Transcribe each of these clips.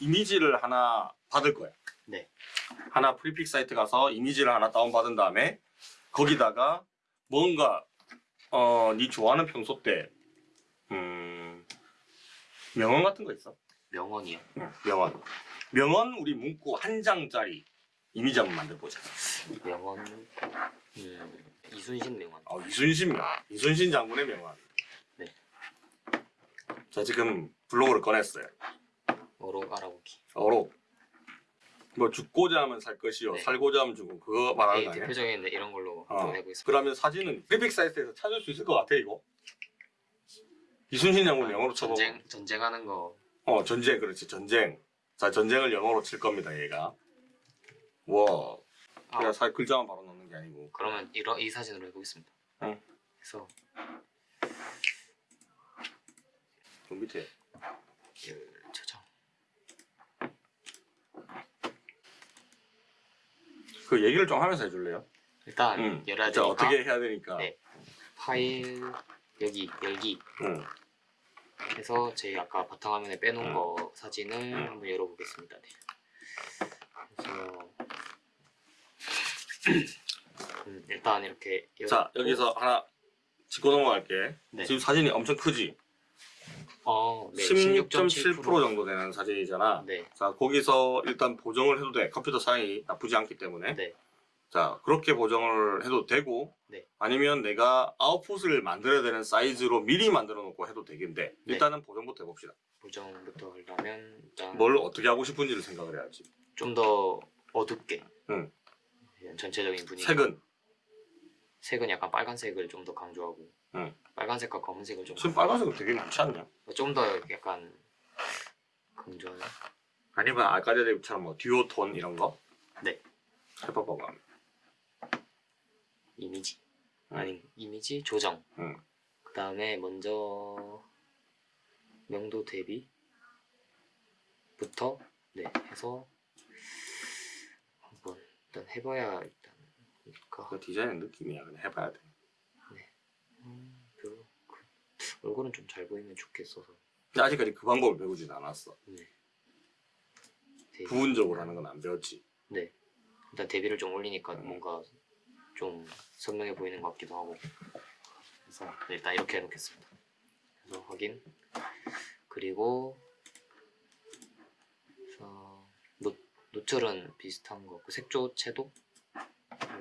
이미지를 하나 받을 거야. 네. 하나 프리픽 사이트 가서 이미지를 하나 다운받은 다음에 거기다가 뭔가 어, 네 좋아하는 평소 때 음, 명언 같은 거 있어? 명언이요. 응, 명언. 명언 우리 문구 한 장짜리 이미지 한번 만들어 보자. 명언. 음, 이순신 명언. 어, 이순신 명. 이순신 장군의 명언. 네. 자 지금 블로그를 꺼냈어요. 어록 알아보기. 어록. 뭐 죽고자 하면 살 것이요, 네. 살고자 하면 죽음. 그거 말하는 네, 거 아니야? 대표적인 이런 걸로 어. 좀 해보겠습니다. 그러면 사진은 프리픽 사이트에서 찾을 수 있을 것 같아 이거. 이순신 장군 영어로 쳐보. 전쟁 전쟁하는 거. 어 전쟁 그렇지 전쟁. 자 전쟁을 영어로 칠 겁니다 얘가. 와. 아, 그냥 사 글자만 바로 넣는 게 아니고. 그러면 이러, 이 사진으로 해보겠습니다. 응. 그래서 좀 밑에. 열 저장. 그 얘기를 좀 하면서 해줄래요? 일단 응. 열어야 자 되니까 어떻게 해야 되니까. 네. 파일 여기 열기 응. 해서 저희 아까 바탕화면에 빼놓은 응. 거 사진을 응. 한번 열어보겠습니다. 네. 그래서 음, 일단 이렇게 자 여기서 하나 짚고 넘어갈게. 네. 지금 사진이 엄청 크지? 어, 네, 16.7% 정도 되는 사진이잖아. 네, 자 거기서 일단 보정을 해도 돼. 컴퓨터 사양이 나쁘지 않기 때문에. 네, 자 그렇게 보정을 해도 되고 네. 아니면 내가 아웃풋을 만들어야 되는 사이즈로 미리 만들어 놓고 해도 되겠는데 네. 일단은 보정부터 해봅시다. 보정부터 하려면 일단 뭘 어떻게 하고 싶은지를 생각을 해야지. 좀 더 어둡게 응. 전체적인 분위기 색은 색은 약간 빨간색을 좀 더 강조하고 응. 빨간색과 검은색을 좀 지금 빨간색은 되게 많지 않냐? 좀 더 약간 강조하는 아니면 아까 전에 처럼 뭐 듀오 톤 이런 거? 네. 해봐봐봐. 이미지 응. 아니 이미지 조정 응. 그 다음에 먼저 명도 대비부터 네 해서 한번 일단 해봐야 일단 그러니까 그 디자인 느낌이야. 그냥 해봐야 돼. 음, 별로 그, 얼굴은 좀 잘 보이면 좋겠어서 근데 아직까지 그 방법을 배우진 않았어. 네 대비. 부분적으로 하는 건 안 배웠지. 네 일단 대비를 좀 올리니까 음. 뭔가 좀 선명해 보이는 것 같기도 하고 그래서 네, 일단 이렇게 해놓겠습니다 그래서 확인 그리고 그래서 노, 노출은 비슷한 거그 색조 채도를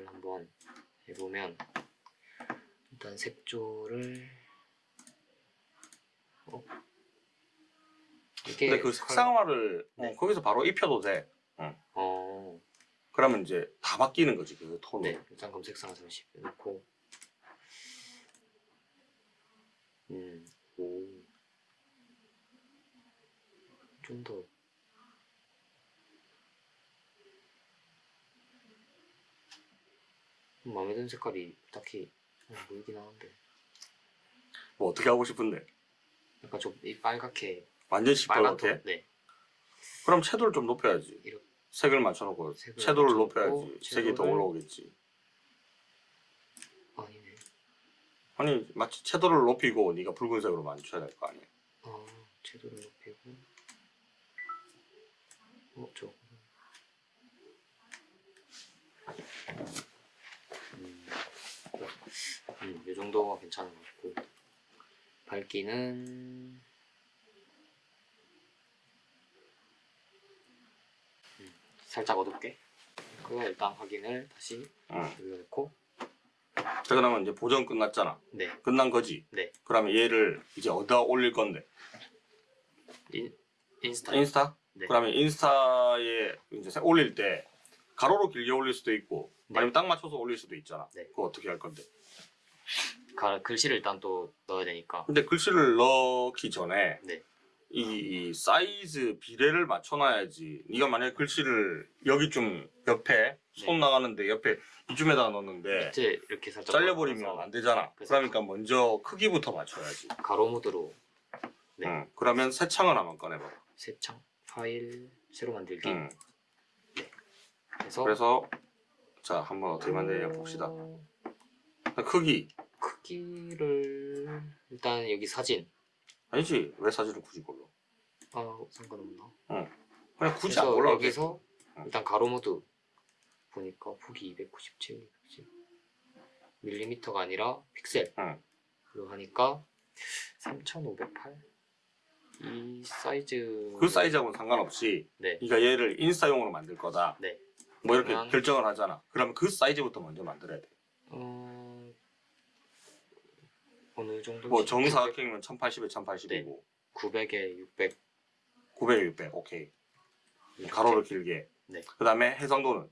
한번 해보면 일단 색조를 어? 근데 그 색상화를 네. 어, 거기서 바로 입혀도 돼. 어, 그러면 이제 다 바뀌는 거지 그 톤으로. 네, 일단 검색상 30 넣고 음, 오. 좀 더 마음에 드는 색깔이 딱히 안 보이긴 하는데 뭐 어떻게 하고 싶은데? 약간 좀이 빨갛게 완전 시뻘겋게? 톤, 네, 그럼 채도를 좀 높여야지. 이렇게 색을 맞춰놓고 색을 채도를 맞춰놓고 높여야지 색이 더 채도를- 올라오겠지. 아니네. 아니 마치 채도를 높이고 네가 붉은색으로 맞춰야 될 거 아니야. 아, 채도를 높이고 어, 저 음, 음, 이 정도가 괜찮은 것 같고 밝기는 음, 살짝 어둡게 그거 일단 확인을 다시 응. 여기 놓고 자 그러면 이제 보정 끝났잖아. 네, 끝난 거지. 네 그러면 얘를 이제 어디다 올릴 건데? 인, 인스타 인스타? 네. 그러면 인스타에 이제 색 올릴 때 가로로 길게 올릴 수도 있고 네. 아니면 딱 맞춰서 올릴 수도 있잖아. 네. 그거 어떻게 할 건데? 가, 글씨를 일단 또 넣어야 되니까 근데 글씨를 넣기 전에 네. 이, 이 사이즈 비례를 맞춰놔야지. 네가 만약에 글씨를 여기 좀 옆에 손 네. 나가는데 옆에 이쯤에다 넣었는데 밑에 이렇게 살짝 잘려버리면 안 되잖아. 그래서 그러니까 먼저 크기부터 맞춰야지. 가로 모드로 네. 응. 그러면 새 창을 한번 꺼내봐. 새 창 파일 새로 만들기 응. 해서 그래서 자 한번 어떻게 만드냐 봅시다. 어, 크기 크기를 일단 여기 사진 아니지 왜 사진을 굳이 골라? 아 상관없나? 그냥 굳이 안 골라도 여기서 응. 일단 가로 모드 보니까 폭이 297 밀리미터가 아니라 픽셀 응. 로 하니까 3508 이 사이즈 그 사이즈하고는 상관없이 네 네가 얘를 인싸용으로 만들 거다. 네. 뭐 이렇게 결정을 하잖아. 그러면 그 사이즈부터 먼저 만들어야 돼. 어... 어느 정도 뭐 정사각형이면 1080에 1080이고 900에 600 900에 600 오케이. 가로를 길게. 네. 그 다음에 해상도는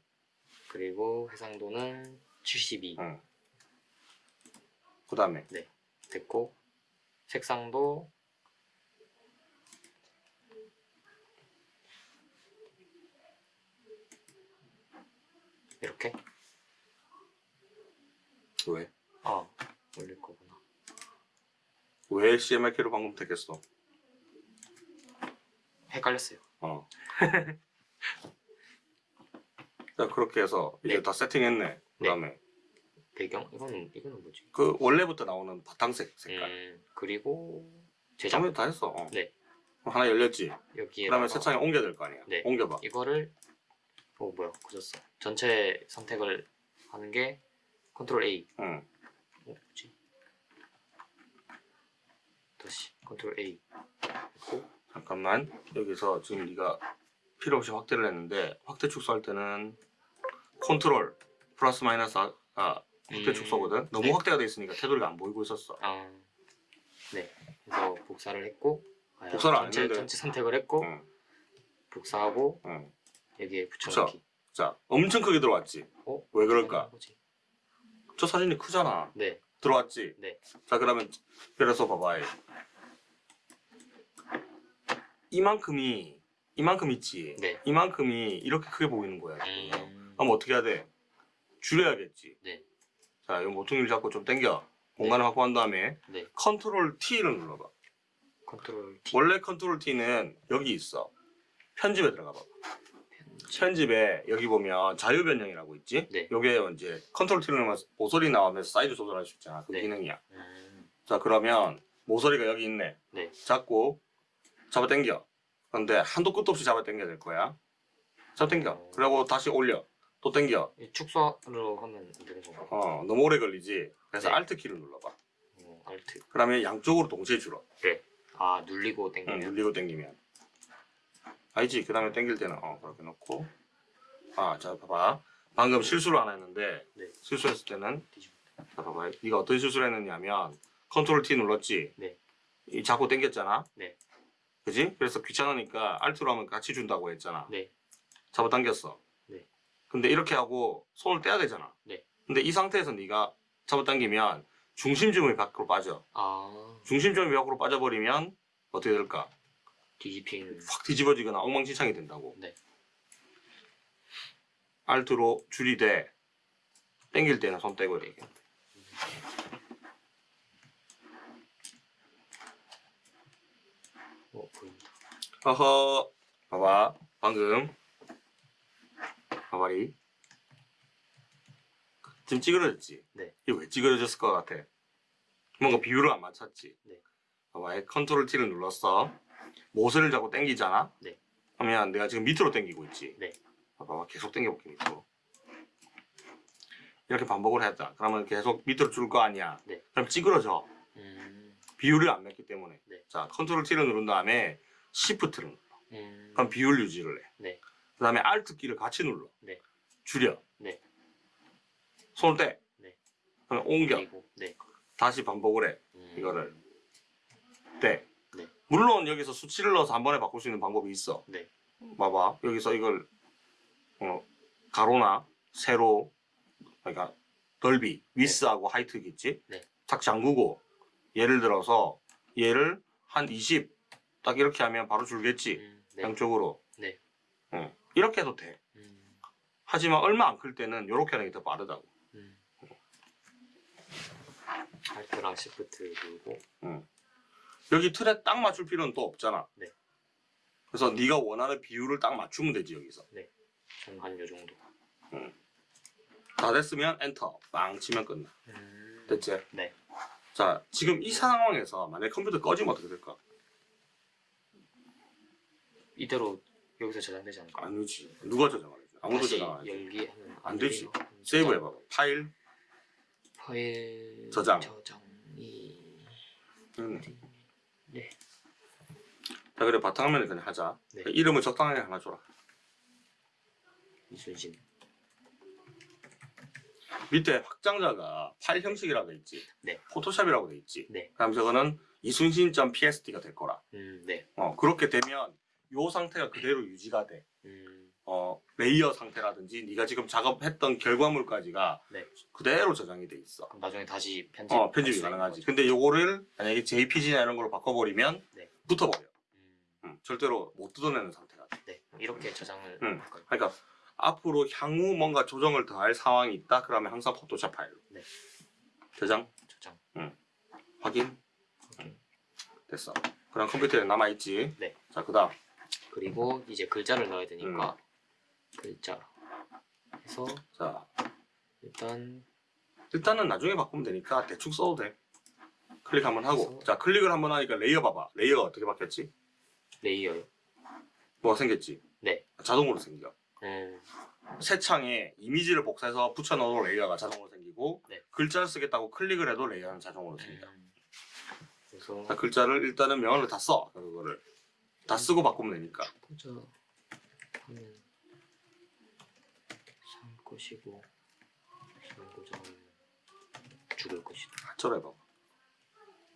그리고 해상도는 72 응. 그 다음에 됐고 색상도 이렇게 왜? 아 올릴 거구나 왜 CMYK로 방금 택했어? 헷갈렸어요 어. 자 그렇게 해서 이제 네. 다 세팅했네. 그다음에 배경 이거는 이거는 뭐지 그 원래부터 나오는 바탕색 색깔. 음, 그리고 제작 다 했어. 어. 네. 하나 열렸지. 여기에 그다음에 새 창에 옮겨야 될 거 아니야. 네. 옮겨봐. 이거를 어 뭐야 고졌어 전체 선택을 하는 게 컨트롤 A 응. 어 뭐지 다시 컨트롤 A 했고 잠깐만 여기서 지금 네가 필요 없이 확대를 했는데 확대 축소할 때는 컨트롤 플러스 마이너스 아, 아, 확대 음, 축소거든. 너무 네. 확대가 돼 있으니까 테두리가 안 보이고 있었어. 아, 네. 그래서 복사를 했고 아, 복사를 안 전체, 했는데. 전체 선택을 했고 응. 복사하고 응. 여기에 붙여넣기. 자 엄청 크게 들어왔지. 어? 왜 그럴까? 저 사진이 크잖아. 네, 들어왔지. 네. 자 그러면 그래서 봐봐. 이만큼이 이만큼 있지. 네. 이만큼이 이렇게 크게 보이는 거야. 음, 그럼 어떻게 해야 돼? 줄여야겠지. 네. 자, 이 모퉁이를 잡고 좀 당겨. 공간을 확보한 다음에 네. 컨트롤 T를 눌러봐. 컨트롤 T. 원래 컨트롤 T는 여기 있어. 편집에 들어가 봐. 편집에 여기 보면 자유 변형이라고 있지? 네. 요게 이제 컨트롤 T를 누르면 모서리 나오면서 사이즈 조절할 수 있잖아. 그 네. 기능이야. 음, 자, 그러면 모서리가 여기 있네. 네. 잡고 잡아 당겨. 그런데 한도 끝도 없이 잡아 당겨야 될 거야. 잡아 당겨. 어. 그리고 다시 올려. 또 당겨. 이 축소로 하면 안 되는 건가? 어, 너무 오래 걸리지. 그래서 네. Alt 키를 눌러봐. 어, 알트. 그러면 양쪽으로 동시에 줄어. 아 눌리고 응, 당기면. 눌리고 당기면. 알지? 그 다음에 당길 때는 어, 그렇게 놓고. 아, 자, 봐봐. 방금 실수를 하나 했는데 네. 실수했을 때는. 자, 봐봐. 네가 어떤 실수를 했느냐면 컨트롤 T 눌렀지. 네. 이 자꾸 당겼잖아. 네. 그지? 그래서 귀찮으니까 Alt로 하면 같이 준다고 했잖아. 네. 잡아 당겼어. 네. 근데 이렇게 하고 손을 떼야 되잖아. 네. 근데 이 상태에서 네가 잡아 당기면 중심점이 밖으로 빠져. 아 중심점이 밖으로 빠져버리면 어떻게 될까? 뒤집히는. 확 뒤집어지거나 엉망진창이 된다고. 네. 알트로 줄이되 당길 때는 손 떼고 이렇게. 어 보인다. 허허. 봐봐. 방금. 봐봐리. 지금 찌그러졌지? 네. 이게 왜 찌그러졌을 것 같아? 뭔가 비율을 안 맞췄지? 네. 봐봐. 컨트롤 T를 눌렀어. 모서리를 잡고 당기잖아? 네. 그러면 내가 지금 밑으로 당기고 있지? 네. 봐봐. 계속 당겨볼게, 밑으로. 이렇게 반복을 했다. 그러면 계속 밑으로 줄 거 아니야? 네. 그럼 찌그러져. 음. 비율을 안 맞기 때문에. 네. 자, 컨트롤 T를 누른 다음에 Shift를 눌러. 음. 그럼 비율 유지를 해. 네. 그 다음에 Alt 키를 같이 눌러. 네. 줄여. 네. 손을 떼. 네. 그럼 옮겨. 그리고 네. 다시 반복을 해. 음. 이거를. 떼. 네. 물론 여기서 수치를 넣어서 한 번에 바꿀 수 있는 방법이 있어. 네. 봐봐. 여기서 이걸 어, 가로나 세로 그러니까 넓이, 위스하고 하이트 있지? 네. 딱 잠그고 예를 들어서 얘를 한 20 딱 이렇게 하면 바로 줄겠지. 음. 네. 양쪽으로. 네. 응. 이렇게 해도 돼. 음. 하지만 얼마 안 클 때는 이렇게 하는 게 더 빠르다고. 음. Alt랑 Shift 누르고 여기 틀에 딱 맞출 필요는 또 없잖아. 네. 그래서 네가 원하는 비율을 딱 맞추면 되지 여기서. 전 한 요 정도. 다 됐으면 엔터 빵 치면 끝나. 음. 됐지? 네. 자 지금 이 상황에서 만약 컴퓨터 꺼지면 어떻게 될까? 이대로 여기서 저장되지 않을까? 아니지. 누가 저장하지? 아무도 저장 안 하지. 열기하면 안 되지. 음, 세이브. 해봐. 파일. 파일 저장. 저장이 음. 네. 자 그래 바탕화면에 그냥 하자. 네. 이름을 적당하게 하나 줘라. 이순신 밑에 확장자가 파일 형식이라고 돼 있지. 네. 포토샵이라고 돼 있지. 네. 그럼 저거는 이순신.psd가 될 거라. 음, 네. 어 그렇게 되면 요 상태가 그대로 유지가 돼. 음, 어 레이어 상태라든지 네가 지금 작업했던 결과물까지가 네. 그대로 저장이 돼 있어. 그럼 나중에 다시 편집 어 편집이 가능하지. 근데 요거를 만약에 JPG나 이런 걸로 바꿔버리면 네. 붙어버려. 음, 음, 절대로 못 뜯어내는 상태가 돼. 네. 이렇게 저장을 음. 할까요? 그러니까 앞으로 향후 뭔가 조정을 더할 상황이 있다. 그러면 항상 포토샵 파일로. 네. 저장 저장 확인 확인. 됐어. 그럼 컴퓨터에 남아 있지. 네. 자 그 다음 그리고 이제 글자를 넣어야 되니까 음. 글자 해서 자 일단 일단은 나중에 바꾸면 되니까 대충 써도 돼. 클릭 한번 하고 그래서- 자 클릭을 한번 하니까 레이어 봐봐. 레이어가 어떻게 바뀌었지? 레이어요. 뭐가 생겼지? 네. 자동으로 생겨. 음, 새 창에 이미지를 복사해서 붙여넣어도 레이어가 자동으로 생기고 네. 글자를 쓰겠다고 클릭을 해도 레이어는 자동으로 생겨. 음. 그래서 자, 글자를 일단은 명언을 다 써. 그거를 다 쓰고 바꾸면 되니까. 살 것이고 하면 죽을 것이다. 한철 해봐.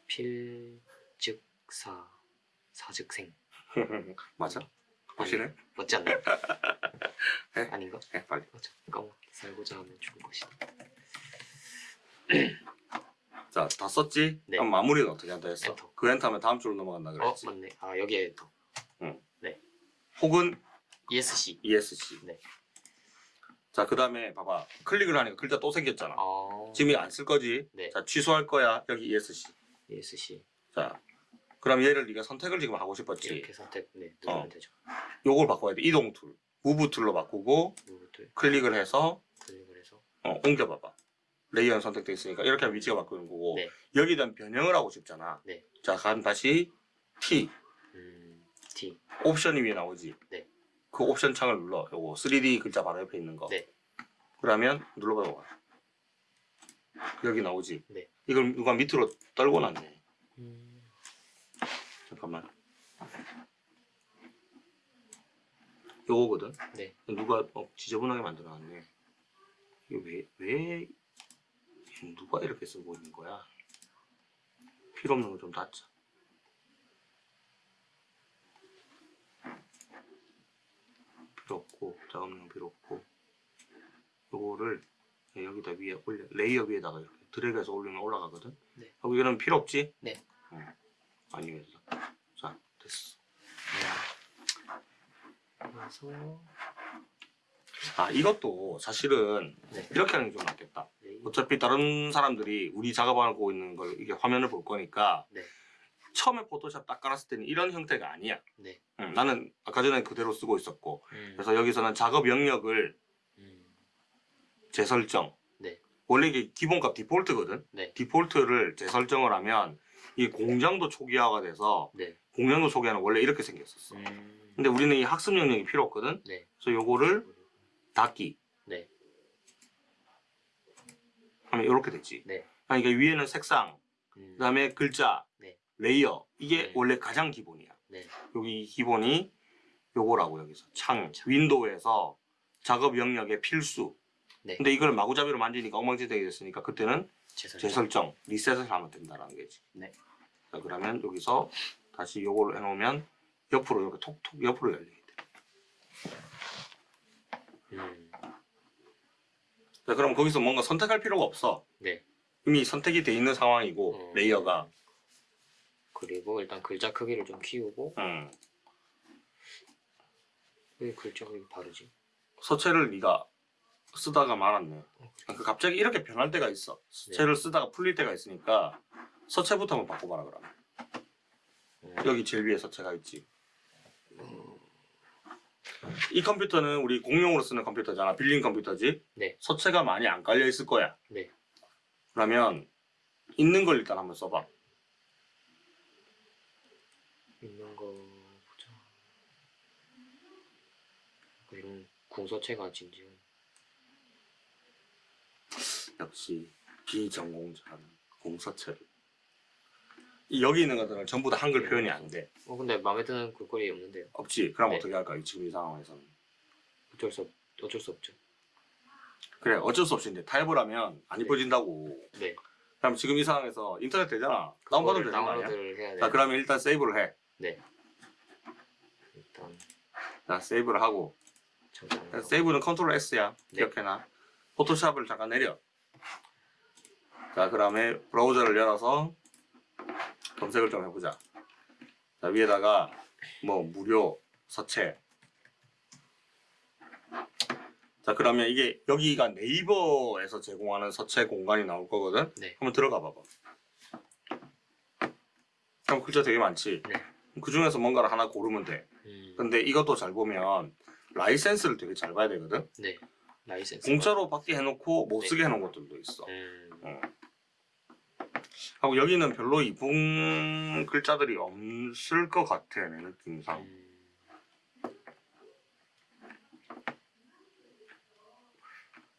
필즉사 사즉생 맞아? 확실해? 맞지 않나요? 네. 아닌가? 해 빨리. 맞아. 까먹. 살고자 하면 죽을 것이다. 자, 다 썼지? 네. 그럼 마무리는 어떻게 한다 했어? 엔터. 그 엔터 하면 다음 줄로 넘어간다 어 그랬지. 맞네. 아 여기에 더 혹은 ESC. ESC. 네. 자, 그 다음에 봐봐. 클릭을 하니까 글자 또 생겼잖아. 아 지금 안 쓸 거지? 네. 자, 취소할 거야. 여기 ESC. ESC 자, 그럼 얘를 네가 선택을 지금 하고 싶었지. 이렇게 선택 네 누르면 어. 되죠. 요걸 바꿔야 돼. 이동 툴. move tool로 바꾸고 누구들 클릭을 해서 클릭을 해서 어, 옮겨 봐봐. 레이어는 선택돼 있으니까 이렇게 하면 위치가 바뀌는 거고 네. 여기에 대한 변형을 하고 싶잖아. 네. 자, 그럼 다시 T 음 T 옵션이 위에 나오지. 네. 그 옵션 창을 눌러. 요거 3D 글자 바로 옆에 있는 거. 네. 그러면 눌러봐봐. 여기 나오지. 네. 이걸 누가 밑으로 떨고 놨네. 음, 잠깐만. 요거거든. 네. 누가 어, 지저분하게 만들어놨네. 이게 왜, 왜 누가 이렇게 쓰고 있는 거야? 필요 없는 거 좀 닫자. 필요 없고 작업용 필요 없고 요거를 여기다 위에 올려 레이어 위에다가 이렇게 드래그해서 올리면 올라가거든. 네. 여기는 필요 없지? 네. 어. 아니 왜자 됐어. 그래서 아 이것도 사실은 네. 이렇게 하는 게 좀 낫겠다. 레이 어차피 다른 사람들이 우리 작업하고 있는 걸 이게 화면을 볼 거니까 네. 처음에 포토샵 딱 깔았을 때는 이런 형태가 아니야. 네. 응, 나는 아까 전에 그대로 쓰고 있었고 음, 그래서 여기서는 작업 영역을 음, 재설정. 네. 원래 이게 기본값 디폴트거든. 네. 디폴트를 재설정을 하면 이 공장도 초기화가 돼서 네. 공장도 초기화는 원래 이렇게 생겼었어. 음, 근데 우리는 이 학습 영역이 필요 없거든. 네. 그래서 요거를 닫기 네. 하면 이렇게 되지. 네. 그러니까 위에는 색상, 음, 그다음에 글자, 네. 레이어 이게 네. 원래 가장 기본이야. 네. 여기 기본이 요거라고 여기서 창, 창. 윈도우에서 작업 영역의 필수. 네. 근데 이걸 마구잡이로 만지니까 엉망진창이 됐으니까 그때는 재설정. 재설정, 리셋을 하면 된다는 거지. 네. 자, 그러면 여기서 다시 요걸 해놓으면 옆으로 이렇게 톡톡 옆으로 열리게 돼. 음, 자, 그럼 거기서 뭔가 선택할 필요가 없어. 네. 이미 선택이 돼 있는 상황이고 음. 레이어가. 그리고 일단 글자 크기를 좀 키우고 음. 왜 글자가 이렇게 바르지? 서체를 네가 쓰다가 말았네. 그 갑자기 이렇게 변할 때가 있어. 서체를 쓰다가 풀릴 때가 있으니까 서체부터 한번 바꿔봐라 그러면. 음, 여기 제일 위에 서체가 있지. 이 컴퓨터는 우리 공용으로 쓰는 컴퓨터잖아. 빌린 컴퓨터지. 네. 서체가 많이 안 깔려 있을 거야. 네. 그러면 있는 걸 일단 한번 써봐. 있는 거 보자. 이런 궁서체가 진지한 역시 비전공자는 공서체를 이 여기 있는 것들은 전부 다 한글 표현이 안 돼. 어 근데 마음에 드는 글꼴이 없는데요 없지. 그럼 네. 어떻게 할까? 이 지금 이 상황에서는. 어쩔 수 없, 어쩔 수 없죠 그래 어쩔 수 없이 이제 타입을 하면 안 네. 이뻐진다고. 네 그럼 지금 이 상황에서 인터넷 되잖아. 다운받으면 되는 거 아니야? 자돼 그러면 일단 세이브를 해. 일단 자 세이브를 하고 잠깐 세이브는 컨트롤 S야. 네. 기억해놔. 포토샵을 잠깐 내려. 자 그 다음에 브라우저를 열어서 검색을 좀 해보자. 자 위에다가 뭐 무료 서체. 자 그러면 이게 여기가 네이버에서 제공하는 서체 공간이 나올 거거든. 네. 한번 들어가 봐봐. 그럼 글자 되게 많지. 네. 그 중에서 뭔가를 하나 고르면 돼. 음, 근데 이것도 잘 보면 라이센스를 되게 잘 봐야 되거든. 네 라이센스 공짜로 받게 해놓고 못 네. 쓰게 해놓은 것들도 있어. 음, 어. 하고 여기는 별로 이쁜 글자들이 없을 것 같아 내 느낌상. 음,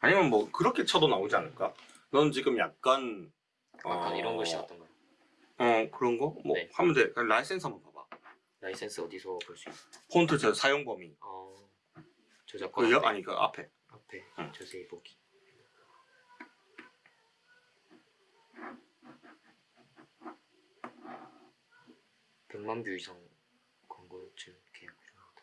아니면 뭐 그렇게 쳐도 나오지 않을까? 넌 지금 약간 약간 어, 이런 글씨 어떤가요? 어 그런 거? 뭐 네. 하면 돼. 라이센스 한번 봐봐. 라이센스 어디서 볼 수 있어요? 폰트 저 사용 범위. 어, 저작권 그 아니 그 앞에. 앞에 응. 자세히 보기 백만뷰 이상 광고쯤 계약 필요하다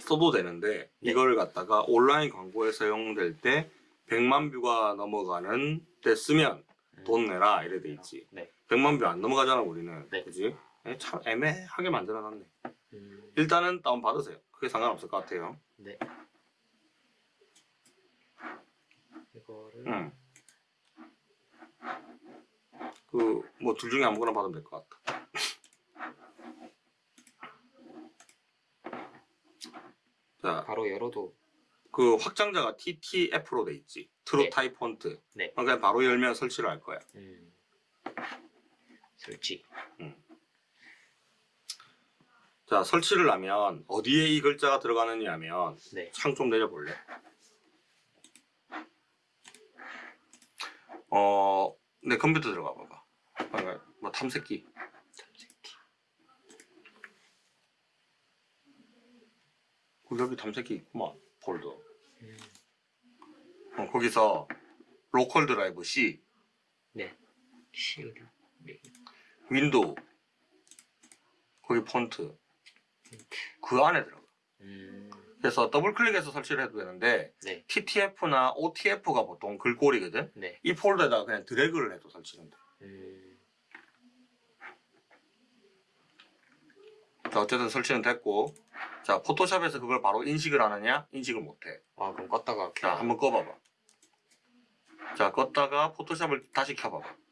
써도 되는데 네. 이걸 갖다가 온라인 광고에 사용될 때 100만 뷰가 넘어가는 때 쓰면 음. 돈 내라 이래 돼 있지. 네. 100만 뷰 안 넘어가잖아 우리는. 네. 그지? 에, 참 애매하게 만들어놨네. 음, 일단은 다운 받으세요. 그게 상관없을 것 같아요. 네 이거를 응. 그뭐 둘 중에 아무거나 받으면 될 것 같다. 자, 바로 열어도 그 확장자가 TTF로 돼 있지. True 네. Type Font. 네. 그러니까 바로 열면 설치를 할 거야. 음, 설치 자, 설치를 하면 어디에 이 글자가 들어가느냐 하면 네 창좀 내려볼래? 어, 내 컴퓨터 들어가 봐봐. 그러니까 뭐 탐색기. 탐색기 그 여기 탐색기 있구만. 폴더. 음, 어, 거기서 local drive C, 네 시우드 네. 윈도우, 거기 폰트. 그 안에 들어가. 음, 그래서 더블 클릭해서 설치를 해도 되는데 네 TTF나 OTF가 보통 글꼴이거든. 네. 이 폴더에다가 그냥 드래그를 해도 설치는 돼. 음, 자, 어쨌든 설치는 됐고. 자, 포토샵에서 그걸 바로 인식을 하느냐? 인식을 못해. 아 그럼 껐다가 자, 켜 한번 꺼봐봐. 자, 껐다가 포토샵을 다시 켜봐봐.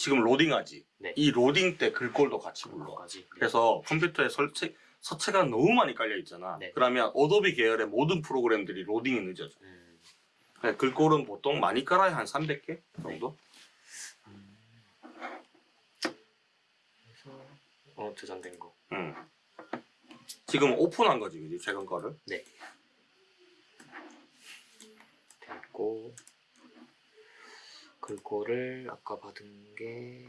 지금 로딩하지? 네. 이 로딩 때 글꼴도 같이 불러. 까지 그래서 컴퓨터에 설치, 서체가 너무 많이 깔려 있잖아. 네. 그러면 어도비 계열의 모든 프로그램들이 로딩이 늦어져. 음, 그러니까 글꼴은 보통 많이 깔아야 한 300개 정도? 음. 그래서 어 저장된 거 응. 지금 오픈한 거지, 그지? 최근 거를. 됐고 글꼴을 아까 받은 게?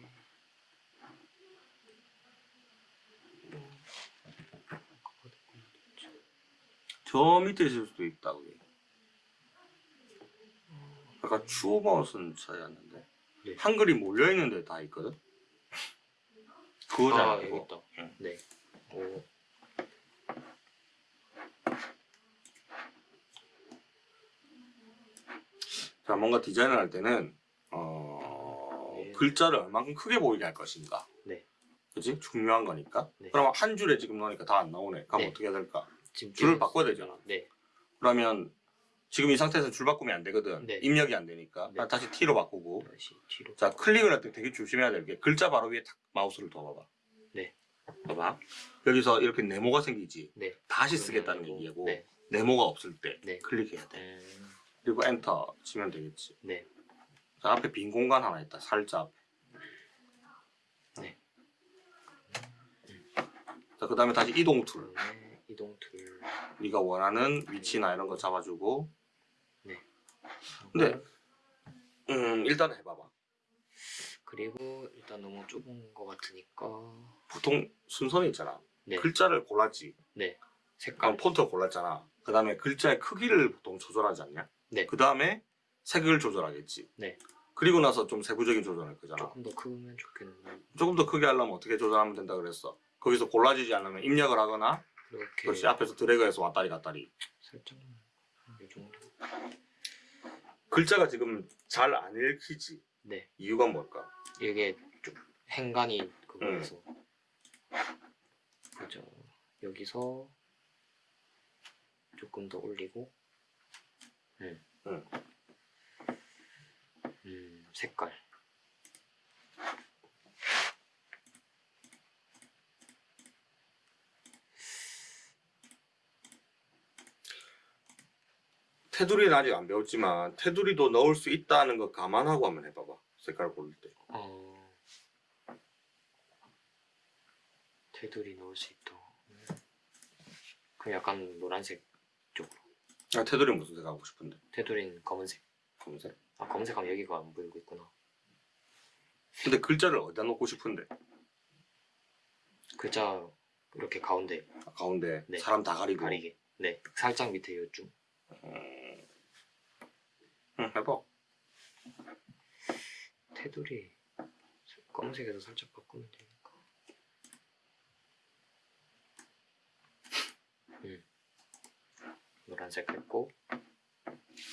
저 밑에 있을 수도 있다, 그게. 아까 추어버스는 차이였는데. 네. 한글이 몰려있는데 다 있거든? 그거잖아, 아 그거. 있다 응. 네 오, 자, 뭔가 디자인을 할 때는. 글자를 얼만큼 크게 보이게 할 것인가. 네. 그지? 중요한 거니까. 네. 그러면 한 줄에 지금 넣으니까 다 안 나오네. 그럼 네. 어떻게 해야 될까? 지금 줄을 바꿔야 되잖아. 네 그러면 지금 이 상태에서 줄 바꾸면 안 되거든. 네. 입력이 안 되니까. 네. 다시 T로 바꾸고. 다시 뒤로 자, 클릭을 할 때 되게 조심해야 될 게 글자 바로 위에 탁 마우스를 둬봐봐. 네. 봐봐. 여기서 이렇게 네모가 생기지. 네 다시 쓰겠다는 얘기고 네. 네모가 없을 때 네. 클릭해야 돼. 음, 그리고 엔터 치면 되겠지. 네 자, 앞에 빈 공간 하나 있다. 살짝 앞에. 네. 자, 그 다음에 다시 이동 툴. 그다음에 이동 툴. 네가 원하는 위치나 이런 거 잡아주고. 하고, 근데 음, 일단 해봐봐. 그리고 일단 너무 좁은 것 같으니까 보통 순서는 있잖아. 네. 글자를 골랐지. 네 색깔 폰트 골랐잖아. 그 다음에 글자의 크기를 보통 조절하지 않냐? 네. 그 다음에 색을 조절하겠지. 네. 그리고 나서 좀 세부적인 조절할 거잖아. 조금 더 크면 좋겠는데 조금 더 크게 하려면 어떻게 조절하면 된다 그랬어? 거기서 골라지지 않으면 입력을 하거나 이렇게 그렇지 앞에서 드래그해서 왔다리 갔다리 살짝만 이 정도. 글자가 지금 잘 안 읽히지 네 이유가 뭘까? 이게 좀 행간이 음. 그거여서 그죠 여기서 조금 더 올리고 음. 음. 음, 색깔 테두리는 아직 안 배웠지만 테두리도 넣을 수 있다는 거 감안하고 한번 해봐봐 색깔 고를 때 어 테두리 넣을 수 있다 음. 그 약간 노란색 쪽으로 아, 테두리 무슨 색 하고 싶은데? 테두리는 검은색 검은색? 아 검은색하면 여기가 안 보이고 있구나. 근데 글자를 어디다 놓고 싶은데? 글자 이렇게 가운데. 아, 가운데. 네. 사람 다 가리고. 가리게. 네. 살짝 밑에 요쯤. 음... 응 해봐. 테두리 검은색에서 살짝 바꾸면 되니까. 음. 노란색 했고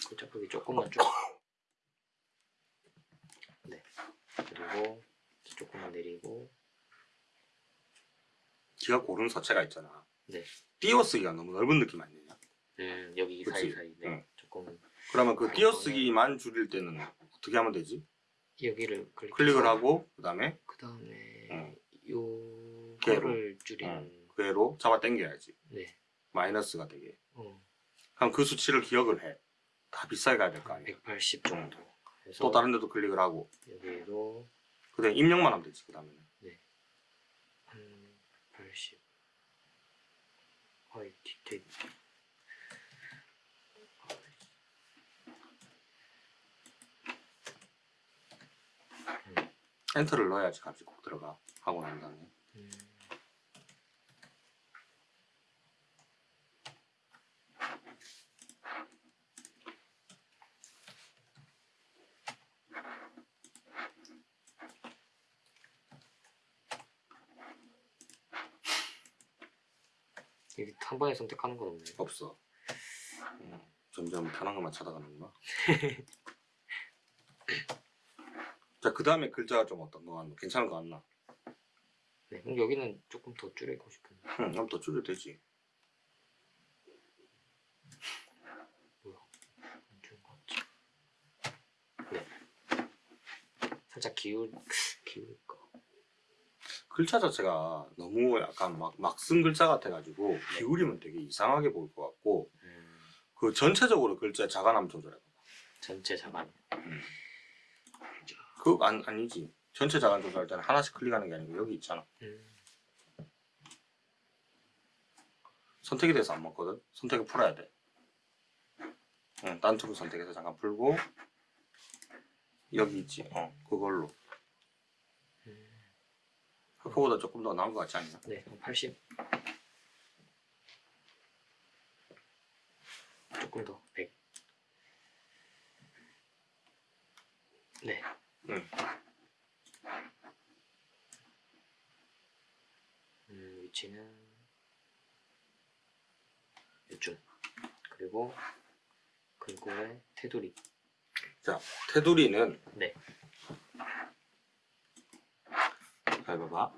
글자 크기 조금만 좀 네. 그리고 조금만 내리고 네가 고른 서체가 있잖아 네. 띄어쓰기가 너무 넓은 느낌 아니냐? 음 여기 그치? 사이사이 네. 응. 조금 그러면 그 아, 띄어쓰기만 줄일 때는 어떻게 하면 되지? 여기를 클릭 클릭을 하고 그 다음에 그 다음에 응. 요거를 줄이는 그 애로 잡아 당겨야지 네 마이너스가 되게 어, 그럼 그 수치를 기억을 해. 다 비싸게 가야 될 거 아니야. 180 정도 또 다른 데도 클릭을 하고 여기도 그다음에 입력만 하면 되지 그 다음에는. 한 80. 아이 디테일. 엔터를 넣어야지 값이 꼭 들어가 하고 난 다음에 음, 한 번에 선택하는 건 없네요. 없어. 음, 점점 편한 것만 찾아가는구나. 자, 그 다음에 글자가 좀 어떤 거 같나? 괜찮은 거 같나? 네, 그럼 여기는 조금 더 줄이고 싶은데. 응, 그럼 더 줄여도 되지. 뭐야? 안 좋은 것 같지? 네. 살짝 기울 기울까? 글자 자체가 너무 약간 막, 막 쓴 글자 같아가지고 기울이면 되게 이상하게 보일 것 같고 음, 그 전체적으로 글자의 자간함 조절해봐. 전체 자반. 그거 안, 아니지. 전체 자간 조절할 때는 하나씩 클릭하는 게 아니고 여기 있잖아. 음, 선택이 돼서 안 먹거든. 선택을 풀어야 돼. 응, 딴 툴을 선택해서 잠깐 풀고 여기 있지. 어, 그걸로. 음. 그거보다 조금 더 나은 것 같지 않냐? 네, 그럼 80. 조금 더 100. 네. 응. 음, 위치는 요쯤. 그리고 글꼴의 테두리. 자, 테두리는 네. 잘 봐봐.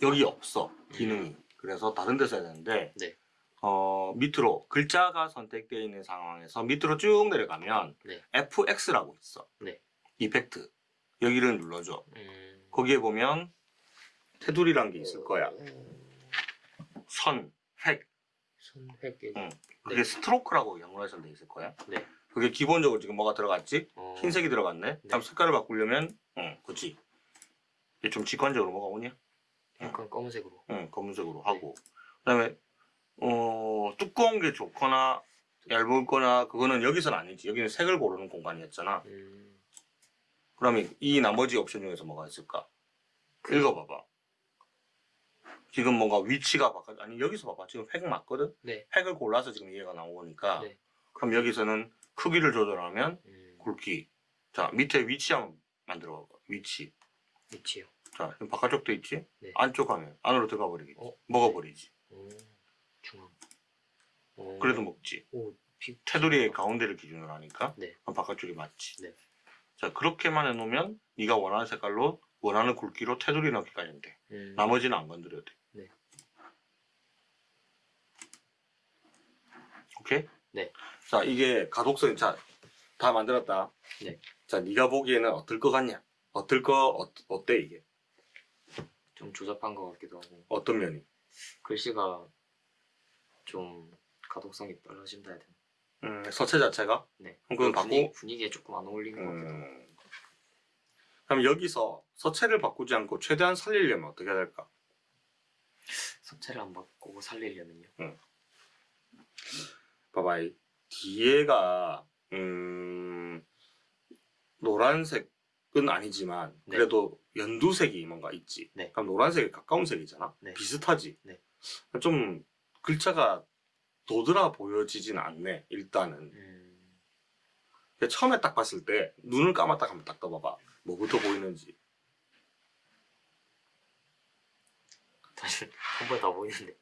여기 없어. 기능이. 그래서 다른 데 써야 되는데 네. 어, 밑으로 글자가 선택되어 있는 상황에서 밑으로 쭉 내려가면 네. FX라고 있어. 네. 이펙트. 여기를 눌러줘. 음. 거기에 보면 테두리란 게 있을 거야. 선, 획. 손획 여기. 응. 그게 네. 스트로크라고 영어에서 돼 있을 거야. 네. 그게 기본적으로 지금 뭐가 들어갔지? 어, 흰색이 들어갔네. 다음 색깔을 바꾸려면, 응, 그치. 좀 직관적으로 뭐가 오냐? 약간 검은색으로. 응, 검은색으로 하고. 그 다음에 어 두꺼운 게 좋거나 얇거나 그거는 여기서는 아니지. 여기는 색을 고르는 공간이었잖아. 음, 그러면 이 나머지 옵션 중에서 뭐가 있을까? 읽어봐봐. 지금 뭔가 위치가 바꿔 아니 여기서 봐봐. 지금 획 맞거든? 네. 획을 골라서 지금 이해가 나오니까 네. 그럼 여기서는 크기를 조절하면 음, 굵기. 자 밑에 위치 한번 만들어 봐봐. 위치. 위치요. 자 지금 바깥쪽도 있지 네. 안쪽 하면 안으로 들어가 버리겠지 어? 먹어버리지 오, 중앙. 오, 그래도 먹지 오, 비, 테두리의 가운데를 기준으로 하니까 네. 그럼 바깥쪽이 맞지. 네. 자 그렇게만 해놓으면 네가 원하는 색깔로 원하는 굵기로 테두리 넣기까지는 돼. 음, 나머지는 안 건드려도 돼. 네. 오케이? 네. 자 이게 가독성 자 다 만들었다. 네. 자 네가 보기에는 어떨 것 같냐? 어떨 거 어, 어때 이게? 좀 조잡한 것 같기도 하고 어떤 면이? 글씨가 좀 가독성이 떨어진다 해야 되나? 음, 서체 자체가? 네. 그건 바꾸. 분위기에 조금 안 어울리는 것 같기도 하고. 음. 그럼 여기서 서체를 바꾸지 않고 최대한 살리려면 어떻게 해야 될까? 서체를 안 바꾸고 살리려면요. 봐봐 이 뒤에가 음 노란색 은 아니지만 네. 그래도 연두색이 뭔가 있지 네. 그럼 노란색에 가까운 색이잖아 네. 비슷하지 네. 좀 글자가 도드라 보여지진 않네 일단은 음, 처음에 딱 봤을 때 눈을 감았다 하면 딱 떠봐봐 뭐부터 보이는지 사실 한 번에 다 보이는데.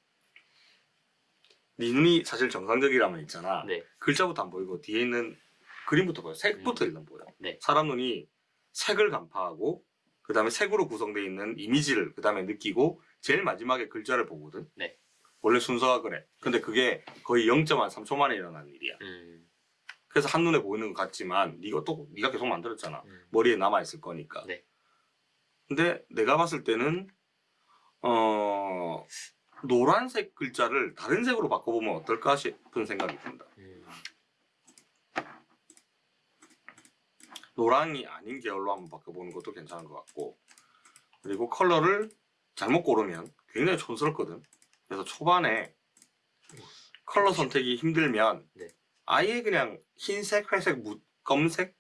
네 눈이 사실 정상적이라면 있잖아 네. 글자부터 안 보이고 뒤에 있는 그림부터 보여 색부터 일단 보여 네. 사람 눈이 색을 간파하고 그 다음에 색으로 구성되어 있는 이미지를 그 다음에 느끼고 제일 마지막에 글자를 보거든. 네. 원래 순서가 그래. 근데 그게 거의 0.3초 만에 일어난 일이야. 음, 그래서 한눈에 보이는 것 같지만 네가 또 네가 계속 만들었잖아. 음, 머리에 남아있을 거니까. 네. 근데 내가 봤을 때는 어 노란색 글자를 다른 색으로 바꿔보면 어떨까 싶은 생각이 든다 음, 노랑이 아닌 계열로 한번 바꿔보는 것도 괜찮은 것 같고 그리고 컬러를 잘못 고르면 굉장히 촌스럽거든 그래서 초반에 컬러 선택이 힘들면 네. 아예 그냥 흰색, 회색, 무, 검색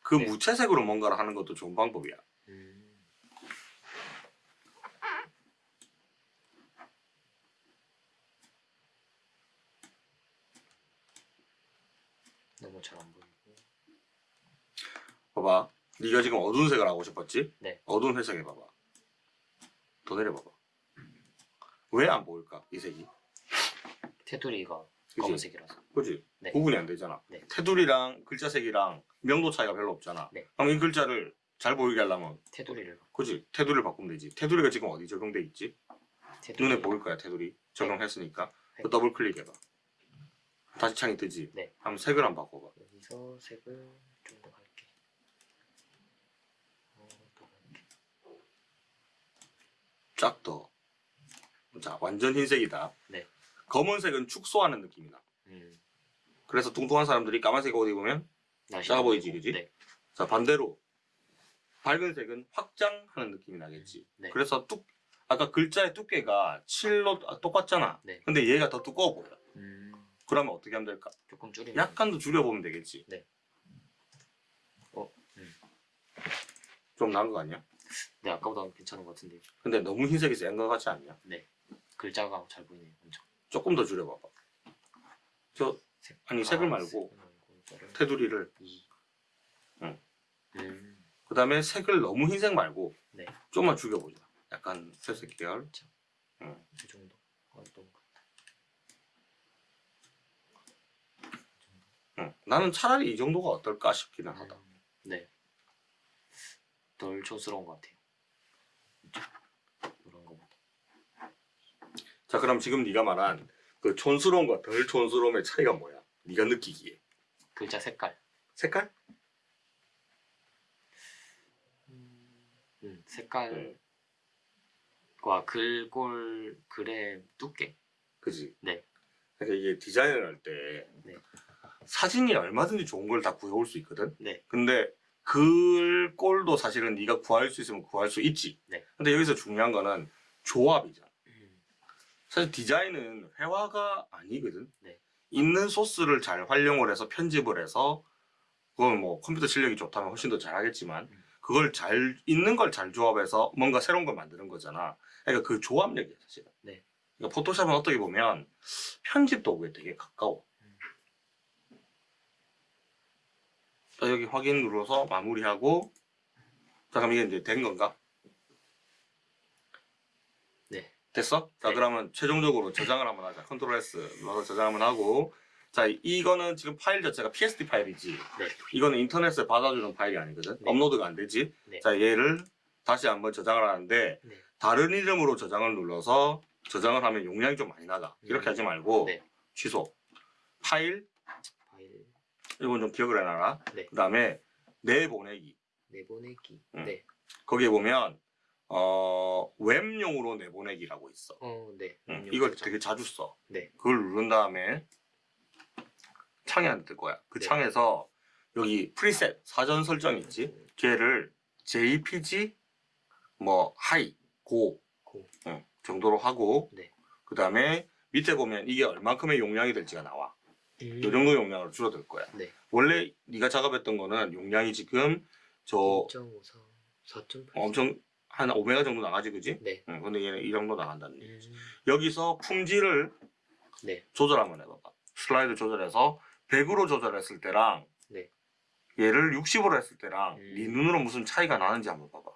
그 네. 무채색으로 뭔가를 하는 것도 좋은 방법이야 음. 너무 잘. 봐봐 네가 지금 어두운 색을 하고 싶었지? 네. 어두운 회색 해봐봐 더 내려봐봐 왜 안 보일까 이 색이? 테두리가 그치? 검은색이라서. 그지? 네. 구분이 안 되잖아. 네. 테두리랑 글자 색이랑 명도 차이가 별로 없잖아. 네. 그럼 이 글자를 잘 보이게 하려면, 테두리를 그지? 테두리를 바꾸면 되지. 테두리가 지금 어디 적용돼 있지? 테두리 눈에 보일 거야, 테두리. 적용했으니까. 네. 그 더블 클릭해봐. 다시 창이 뜨지? 네. 한번 색을 한번 바꿔봐. 여기서 색을 좀 더 갈게. 어, 더 갈게. 쫙 더. 자, 완전 흰색이다. 네. 검은색은 축소하는 느낌이 나. 음. 그래서 뚱뚱한 사람들이 까만색 옷 입으면 날씨 작아 안 보이지. 그지? 네. 자, 반대로. 밝은 색은 확장하는 느낌이 나겠지. 네. 그래서 뚝 아까 글자의 두께가 7로 똑같잖아. 네. 근데 얘가 더 두꺼워 보여. 음. 그러면 어떻게 하면 될까? 조금 줄이면. 약간 더 줄여보면 되겠지. 네. 어, 음. 좀 나은 거 아니야? 네 아까보다 괜찮은 것 같은데. 근데 너무 흰색이 센거 같지 않냐? 글자가 잘 보이네요. 엄청. 조금 더 줄여봐봐. 저 색. 아니 색을 아, 말고 색을 테두리를 이. 응. 음. 그 다음에 색을 너무 흰색 말고 네. 좀만 죽여보자. 약간 회색 계열. 이 정도. 어, 너무 응. 나는 차라리 이 정도가 어떨까 싶기는 하다. 음, 네. 덜 촌스러운 것 같아요. 이런 거보다. 자 그럼 지금 네가 말한 그 촌스러움과 덜 촌스러움의 차이가 뭐야? 네가 느끼기에 글자 색깔. 색깔? 음, 색깔과 네. 글꼴 글의 두께. 그지? 네. 그러니까 이게 디자인을 할때 네. 사진이 얼마든지 좋은 걸 다 구해올 수 있거든. 네. 근데 글 꼴도 사실은 네가 구할 수 있으면 구할 수 있지. 네. 근데 여기서 중요한 거는 조합이잖아. 음, 사실 디자인은 회화가 아니거든. 네. 있는 소스를 잘 활용을 해서 편집을 해서 그건 뭐 컴퓨터 실력이 좋다면 훨씬 더 잘하겠지만 음. 그걸 잘 있는 걸 잘 조합해서 뭔가 새로운 걸 만드는 거잖아. 그러니까 그 조합력이야 사실은. 네. 그러니까 포토샵은 어떻게 보면 편집 도구에 되게 가까워. 자, 여기 확인 눌러서 마무리하고 자 그럼 이게 이제 된 건가? 네. 됐어? 자 네. 그러면 최종적으로 저장을 한번 하자. 컨트롤 S 눌러서 저장 한번 하고 자 이거는 지금 파일 자체가 PSD 파일이지. 네. 이거는 인터넷에 받아주는 파일이 아니거든. 네. 업로드가 안 되지. 네. 자 얘를 다시 한번 저장을 하는데 네. 다른 이름으로 저장을 눌러서 저장을 하면 용량이 좀 많이 나가. 이렇게 음. 하지 말고 네. 취소. 파일 파일 이건 좀 기억을 해놔라. 네. 그 다음에 내보내기. 내보내기. 음. 네. 거기에 보면 어, 웹용으로 내보내기라고 있어. 어, 네. 응, 음, 이걸. 되게 자주 써. 네. 그걸 누른 다음에 창이 하나 뜰 거야. 그 네. 창에서 여기 preset 사전 설정 있지. 음, 걔를 JPG 뭐 high 고 고. 응, 정도로 하고 네. 그 다음에 밑에 보면 이게 얼만큼의 용량이 될지가 나와. 음, 이 정도 용량으로 줄어들 거야. 네. 원래 네가 작업했던 거는 용량이 지금 저 2.54, 4.8. 엄청 한 5메가 정도 나가지 그지? 네. 응, 근데 얘는 이 정도 나간다는 얘기지. 음, 여기서 품질을 네. 조절 한번 해봐봐. 슬라이드 조절해서 100으로 조절했을 때랑 네. 얘를 60으로 했을 때랑 음. 네 눈으로 무슨 차이가 나는지 한번 봐봐.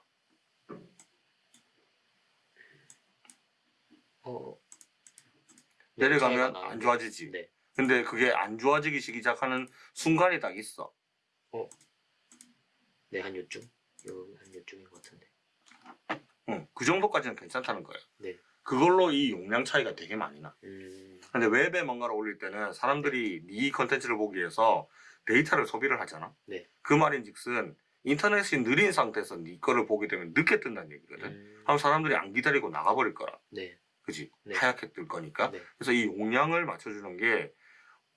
어. 내려가면. 안 좋아지지. 네. 근데 그게 안 좋아지기 시작하는 순간이 딱 있어. 네, 한 요쯤? 요, 한 요쯤인 것 같은데. 응, 그 정도까지는 괜찮다는 거야. 네. 그걸로 이 용량 차이가 되게 많이 나. 음, 근데 웹에 뭔가를 올릴 때는 사람들이 네 컨텐츠를 보기 위해서 데이터를 소비를 하잖아. 네. 그 말인즉슨 인터넷이 느린 상태에서 네 거를 보게 되면 늦게 뜬다는 얘기거든. 음, 그럼 사람들이 안 기다리고 나가버릴 거라. 네. 그지? 네. 하얗게 뜰 거니까. 네. 그래서 이 용량을 맞춰주는 게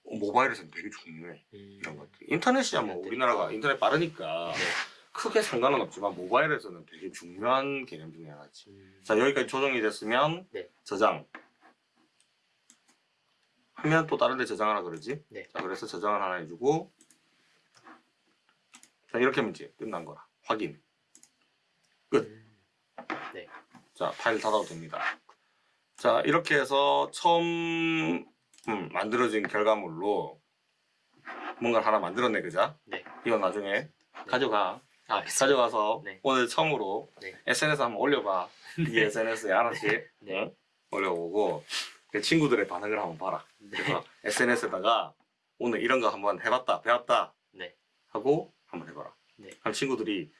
모바일에서는 되게 중요해. 음, 이런 것들. 인터넷이야 뭐 우리나라가 인터넷 빠르니까 네. 크게 상관은 없지만 모바일에서는 되게 중요한 개념 중에 하나지. 음, 자 여기까지 조정이 됐으면 네. 저장. 하면 또 다른 데 저장하라 그러지? 네. 자 그래서 저장을 하나 해주고 자 이렇게 하면 이제 끝난 거라. 확인. 끝. 음, 자 파일 닫아도 됩니다. 자 이렇게 해서 처음 음, 만들어진 결과물로 뭔가를 하나 만들었네 그자? 네. 이건 나중에 가져가. 아. 가져가서 네. 오늘 처음으로 네. SNS 한번 올려봐. 이 SNS에 하나씩 네. 응? 올려보고 그 친구들의 반응을 한번 봐라. 네. 그래서 SNS에다가 오늘 이런 거 한번 해봤다, 배웠다 네. 하고 한번 해봐라. 네. 그럼 친구들이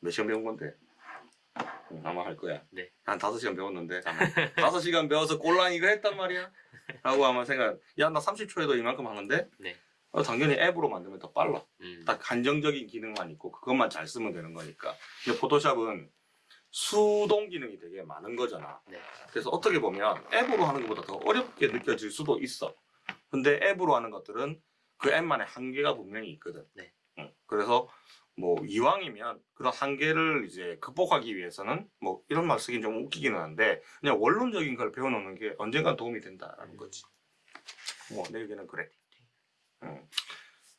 몇 시간 배운 건데? 응, 아마 할 거야. 네. 한 다섯 시간 배웠는데 아마 다섯 시간 배워서 꼴랑 이거 했단 말이야. 라고 아마 생각. 야 나 30초에도 이만큼 하는데? 네. 어, 당연히 앱으로 만들면 더 빨라. 음, 딱 한정적인 기능만 있고 그것만 잘 쓰면 되는 거니까. 근데 포토샵은 수동 기능이 되게 많은 거잖아. 네. 그래서 어떻게 보면 앱으로 하는 것보다 더 어렵게 느껴질 수도 있어. 근데 앱으로 하는 것들은 그 앱만의 한계가 분명히 있거든. 네. 응. 그래서 뭐 이왕이면 그런 한계를 이제 극복하기 위해서는 뭐 이런 말 쓰긴 좀 웃기기는 한데 그냥 원론적인 걸 배워놓는 게 언젠간 도움이 된다라는 거지. 뭐 내 의견은 그래. 응.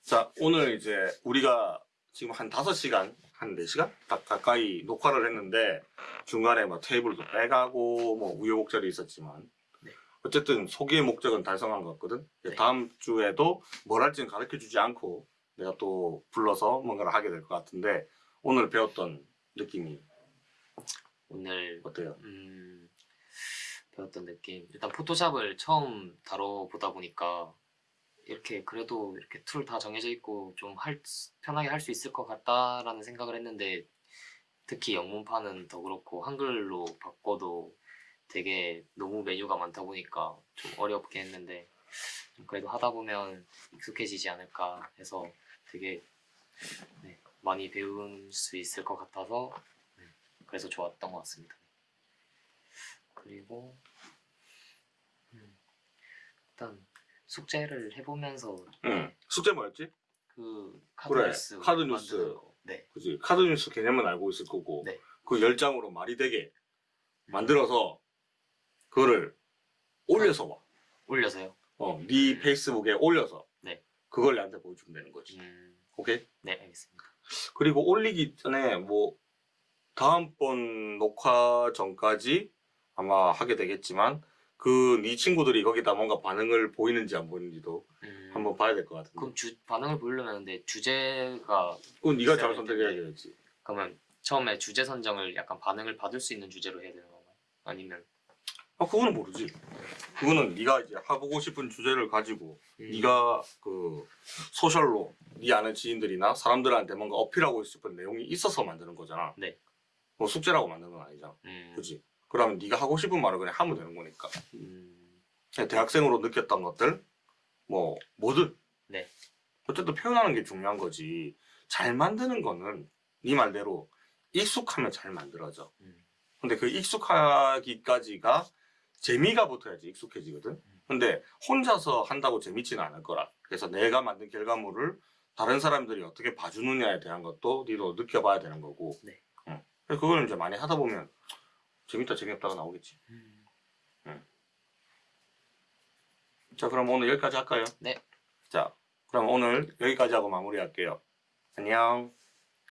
자 오늘 이제 우리가 지금 한 5시간 한 4시간 가, 가까이 녹화를 했는데 중간에 뭐 테이블도 빼가고 뭐 우여곡절이 있었지만 네. 어쨌든 소개의 목적은 달성한 것 같거든. 네. 다음 주에도 뭘 할지는 가르쳐 주지 않고 내가 또 불러서 뭔가를 하게 될 것 같은데 오늘 배웠던 느낌이 오늘 어때요? 음, 배웠던 느낌. 일단 포토샵을 처음 다뤄보다 보니까 이렇게 그래도 이렇게 툴 다 정해져 있고 좀 할, 편하게 할 수 있을 것 같다라는 생각을 했는데 특히 영문판은 더 그렇고 한글로 바꿔도 되게 너무 메뉴가 많다 보니까 좀 어렵게 했는데 그래도 하다 보면 익숙해지지 않을까 해서 되게 네, 많이 배울 수 있을 것 같아서 네, 그래서 좋았던 것 같습니다. 그리고 음, 일단 숙제를 해보면서 응. 숙제 뭐였지? 그 그래, 카드뉴스 카드 뉴스. 만드는 거. 네, 그지 카드 뉴스 개념은 알고 있을 거고 네. 그 10장으로 말이 되게 만들어서 그거를 올려서 봐. 올려서요. 어, 네 음. 페이스북에 올려서 네. 그걸 나한테 보여주면 되는 거지. 음, 오케이? 네 알겠습니다. 그리고 올리기 전에 뭐 다음번 녹화 전까지 아마 하게 되겠지만 그 네 친구들이 거기다 뭔가 반응을 보이는지 안 보이는지도 음, 한번 봐야 될 것 같은데. 그럼 주 반응을 보려면 근데 주제가 그건 네가 잘 선택해야. 되겠지. 그러면 처음에 주제 선정을 약간 반응을 받을 수 있는 주제로 해야 되는 건가요? 아니면 아 그거는 모르지. 그거는 네가 이제 해보고 싶은 주제를 가지고 음, 네가 그 소셜로 네 아는 지인들이나 사람들한테 뭔가 어필하고 싶은 내용이 있어서 만드는 거잖아. 네. 뭐 숙제라고 만드는 건 아니잖아. 음, 그지? 그러면 네가 하고 싶은 말을 그냥 하면 되는 거니까. 음, 대학생으로 느꼈던 것들 뭐 뭐든. 네. 어쨌든 표현하는 게 중요한 거지. 잘 만드는 거는 네 말대로 익숙하면 잘 만들어져. 음, 근데 그 익숙하기까지가 재미가 붙어야지 익숙해지거든. 근데 혼자서 한다고 재밌지는 않을 거라. 그래서 내가 만든 결과물을 다른 사람들이 어떻게 봐주느냐에 대한 것도 니도 느껴봐야 되는 거고. 네. 응. 그래서 그걸 이제 많이 하다 보면 재밌다 재미없다가 나오겠지. 음. 자 그럼 오늘 여기까지 할까요? 네. 자 그럼 오늘 여기까지 하고 마무리할게요. 안녕.